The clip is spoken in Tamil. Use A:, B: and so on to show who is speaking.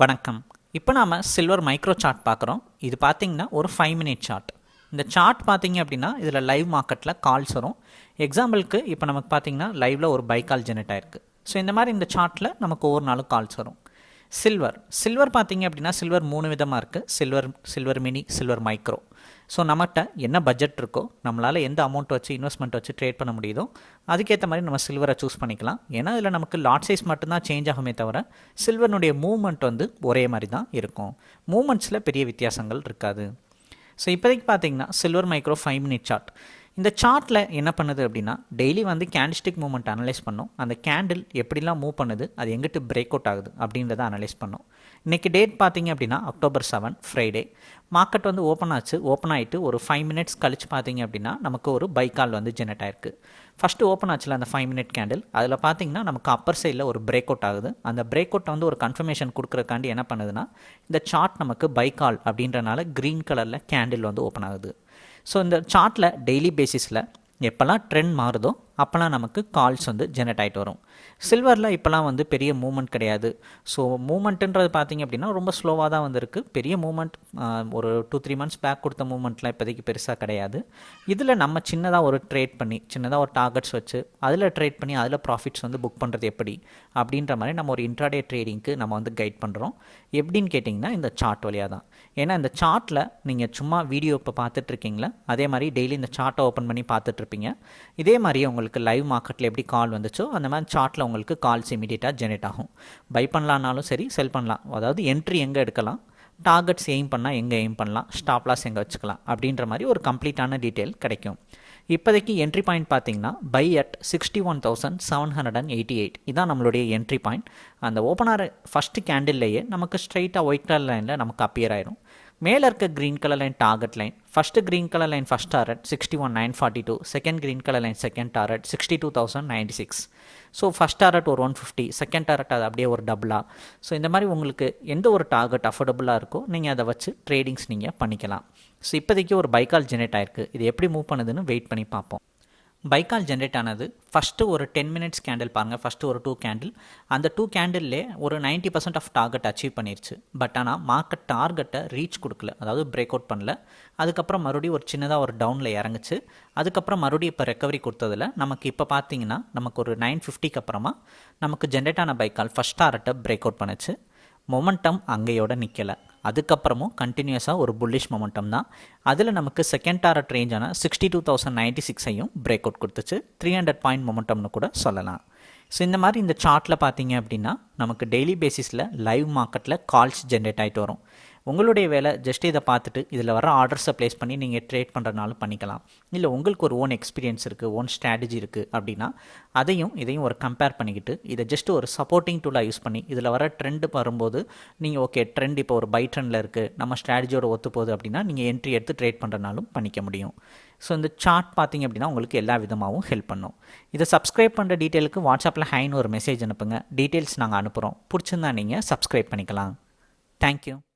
A: வணக்கம். இப்போ நாம் சில்வர் மைக்ரோ சார்ட் பார்க்குறோம். இது பார்த்தீங்கன்னா ஒரு ஃபைவ் மினிட் சார்ட் இந்த சார்ட் பார்த்தீங்க அப்படின்னா இதில் லைவ் மார்க்கெட்டில் கால்ஸ் வரும். எக்ஸாம்பிளுக்கு இப்போ நமக்கு பார்த்தீங்கன்னா லைவில் ஒரு பை கால் ஜெனரேட் ஆயிருக்கு. ஸோ இந்த மாதிரி இந்த சார்ட்டில் நமக்கு ஒவ்வொரு நாளும் கால்ஸ் வரும். சில்வர் சில்வர் பார்த்தீங்க அப்படின்னா சில்வர் மூணு விதமாக இருக்குது silver silver mini silver micro so நம்மகிட்ட என்ன பட்ஜெட் இருக்கோ நம்மளால் எந்த அமௌண்ட் வச்சு இன்வெஸ்ட்மெண்ட் வச்சு ட்ரேட் பண்ண முடியுதோ அதுக்கேற்ற மாதிரி நம்ம சில்வரை சூஸ் பண்ணிக்கலாம். ஏன்னா இதில் நமக்கு லாட் சைஸ் மட்டும்தான் சேஞ்ச் ஆகுமே தவிர சில்வர்னுடைய மூவ்மெண்ட் வந்து ஒரே மாதிரி தான் இருக்கும் மூவ்மெண்ட்ஸில் பெரிய வித்தியாசங்கள் இருக்காது. ஸோ இப்போதைக்கு பார்த்தீங்கன்னா silver micro five minute chart இந்த சார்ட்டில் என்ன பண்ணுது அப்படின்னா டெய்லி வந்து கேண்டிஸ்டிக் மூவ்மெண்ட் அனலைஸ் பண்ணும். அந்த கேண்டில் எப்படிலாம் மூவ் பண்ணுது அது எங்கிட்டு பிரேக் அவுட் ஆகுது அப்படின்றத அனலைஸ் பண்ணும். இன்றைக்கி டேட் பார்த்தீங்க அப்படின்னா அக்டோபர் செவன் ஃப்ரைடே மார்க்கெட் வந்து ஓப்பன் ஆச்சு. ஓப்பன் ஆகிட்டு ஒரு ஃபைவ் மினிட்ஸ் கழிச்சு பார்த்தீங்க அப்படின்னா நமக்கு ஒரு பை கால் வந்து ஜெனரேட் ஆயிருக்கு. ஃபஸ்ட்டு ஓப்பன் ஆச்சுல அந்த ஃபைவ் மினிட் கேண்டில் அதில் பார்த்தீங்கன்னா நமக்கு அப்பர் சைடில் ஒரு பிரேக் அவுட் ஆகுது. அந்த பிரேக் அவுட் வந்து ஒரு கன்ஃபர்மேஷன் கொடுக்குறக்காண்டி என்ன பண்ணுதுன்னா இந்த சார்ட் நமக்கு பை கால் அப்படின்றனால க்ரீன் கலரில் கேண்டில் வந்து ஓப்பன் ஆகுது. ஸோ இந்த சார்ட்டில் டெய்லி பேசிஸில் எப்போல்லாம் ட்ரெண்ட் மாறுதோ அப்போல்லாம் நமக்கு கால்ஸ் வந்து ஜெனரேட் ஆகிட்டு வரும். சில்வரில் இப்போல்லாம் வந்து பெரிய மூமெண்ட் கிடையாது. ஸோ மூமெண்ட்டுன்றது பார்த்திங்க அப்படின்னா ரொம்ப ஸ்லோவாக தான் வந்திருக்கு. பெரிய மூமெண்ட் ஒரு டூ த்ரீ மந்த்ஸ் பேக் கொடுத்த மூமெண்ட்லாம் இப்போதைக்கு பெருசாக கிடையாது. இதில் நம்ம சின்னதாக ஒரு ட்ரேட் பண்ணி சின்னதாக ஒரு டார்கெட்ஸ் வச்சு அதில் ட்ரேட் பண்ணி அதில் ப்ராஃபிட்ஸ் வந்து புக் பண்ணுறது எப்படி? அப்படின்ற மாதிரி நம்ம ஒரு இன்ட்ராடே ட்ரேடிங்க்கு நம்ம வந்து கைட் பண்ணுறோம் எப்படின்னு கேட்டிங்கன்னா இந்த சார்ட் வழியாக தான். ஏன்னா இந்த சார்ட்டில் நீங்கள் சும்மா வீடியோ இப்போ பார்த்துட்ருக்கீங்களா அதே மாதிரி டெய்லி இந்த சார்ட்டை ஓப்பன் பண்ணி பார்த்துட்ருப்பீங்க இதே மாதிரி உங்களுக்கு லைவ் மார்க்கெட்டில் எப்படி கால் வந்துச்சோ அந்த மாதிரி சார்ட்டில் உங்களுக்கு கால்ஸ் இமீடியட்டாக ஜெனரேட் ஆகும். பை பண்ணலான்னாலும் சரி செல் பண்ணலாம். அதாவது என்ட்ரி எங்கே எடுக்கலாம்? டார்கெட்ஸ் எய்ம் பண்ணால் எங்கே எய்ம் பண்ணலாம்? ஸ்டாப் லாஸ் எங்கே வச்சுக்கலாம்? அப்படின்ற மாதிரி ஒரு கம்ப்ளீட்டான டீட்டெயில் கிடைக்கும். இப்போதைக்கு என்ட்ரி பாயிண்ட் பார்த்தீங்கன்னா buy at sixty one thousand seven hundred and eighty eight இதான் நம்மளுடைய என்ட்ரி பாயிண்ட் அந்த ஓப்பனார் ஃபஸ்ட்டு கேண்டில்லையே நமக்கு ஸ்ட்ரைட்டாக ஒயிட் கலர் லைனில் நமக்கு அப்பியர் ஆயிரும். மேலே இருக்க green colour line target line first green colour line first target sixty one nine forty two second green colour line second target sixty two thousand ninety six so first target ஒரு ஒன் ஃபிஃப்டி செகண்ட் டாரட் அது அப்படியே ஒரு டபுளாக ஸோ இந்த மாதிரி உங்களுக்கு எந்த ஒரு டார்கெட் அஃபோர்டபுளாக இருக்கோ நீங்கள் அதை வச்சு ட்ரேடிங்ஸ் நீங்கள் பண்ணிக்கலாம். ஸோ இப்போதைக்கு ஒரு பைக்கால் ஜெனரேட் ஆயிருக்கு. இது எப்படி மூவ் பண்ணுதுன்னு வெயிட் பண்ணி பார்ப்போம். பைக்கால் ஜென்ரேட் ஆனது ஃபஸ்ட்டு ஒரு டென் மினிட்ஸ் கேண்டில் பாருங்கள் ஃபஸ்ட்டு ஒரு டூ கேண்டில் அந்த டூ கேண்டில்லே ஒரு ninety percent of target achieve பண்ணிருச்சு. பட் ஆனால் மார்க்கெட் டார்கெட்டை ரீச் கொடுக்கல. அதாவது பிரேக் அவுட் பண்ணல. அதுக்கப்புறம் மறுபடியும் ஒரு சின்னதாக ஒரு டவுனில் இறங்குச்சு. அதுக்கப்புறம் மறுபடியும் இப்போ ரெக்கவரி கொடுத்ததில் நமக்கு இப்போ பார்த்தீங்கன்னா நமக்கு ஒரு நைன் ஃபிஃப்டிக்கு அப்புறமா நமக்கு ஜென்ரேட் ஆன பைக்கால் ஃபஸ்ட் டார்கெட்டை பிரேக் அவுட் பண்ணுச்சு. மொமெண்டம் அங்கேயோட நிற்கலை அதுக்கப்புறமும் கண்டினியூஸாக ஒரு புல்லிஷ் மொமெண்டம் தான். அதில் நமக்கு செகண்ட் டாரட் ரேஞ்சான சிக்ஸ்டி டூ தௌசண்ட் நைன்ட்டி சிக்ஸையும் பிரேக் அவுட் கொடுத்துச்சு. த்ரீ ஹண்ட்ரட் பாயிண்ட் மொமெண்டம்னு கூட சொல்லலாம். ஸோ இந்த மாதிரி இந்த சார்ட்டில் பார்த்தீங்க அப்படின்னா நமக்கு டெய்லி பேசிஸில் லைவ் மார்க்கெட்டில் கால்ஸ் ஜென்ரேட் ஆகிட்டு வரும். உங்களுடைய வேலை ஜஸ்ட் இதை பார்த்துட்டு இதில் வர ஆர்டர்ஸை ப்ளேஸ் பண்ணி நீங்கள் ட்ரேட் பண்ணுறதுனாலும் பண்ணிக்கலாம். இல்லை உங்களுக்கு ஒரு ஓன் எக்ஸ்பீரியன்ஸ் இருக்குது ஓன் ஸ்ட்ராட்டஜி இருக்குது அப்படின்னா அதையும் இதையும் ஒரு கம்பேர் பண்ணிக்கிட்டு இதை ஜஸ்ட் ஒரு சப்போர்ட்டிங் டூலாக யூஸ் பண்ணி இதில் வர ட்ரெண்டு வரும்போது நீங்கள் ஓகே ட்ரெண்ட் இப்போ ஒரு பை ட்ரெண்டில் இருக்குது நம்ம ஸ்ட்ராட்டஜியோட ஒத்து போகுது அப்படின்னா நீங்கள் என்ட்ரி எடுத்து ட்ரேட் பண்ணுறனாலும் பண்ணிக்க முடியும். ஸோ இந்த சார்ட் பார்த்தீங்க அப்படின்னா உங்களுக்கு எல்லா விதமாகவும் ஹெல்ப் பண்ணும். இதை சப்ஸ்கிரைப் பண்ணுற டீட்டெயிலுக்கு வாட்ஸ்அப்பில் ஹைன்னு ஒரு மெசேஜ் அனுப்புங்க. டீட்டெயில்ஸ் நாங்கள் அனுப்புகிறோம் பிடிச்சிருந்தா நீங்கள் சப்ஸ்கிரைப் பண்ணிக்கலாம். தேங்க்யூ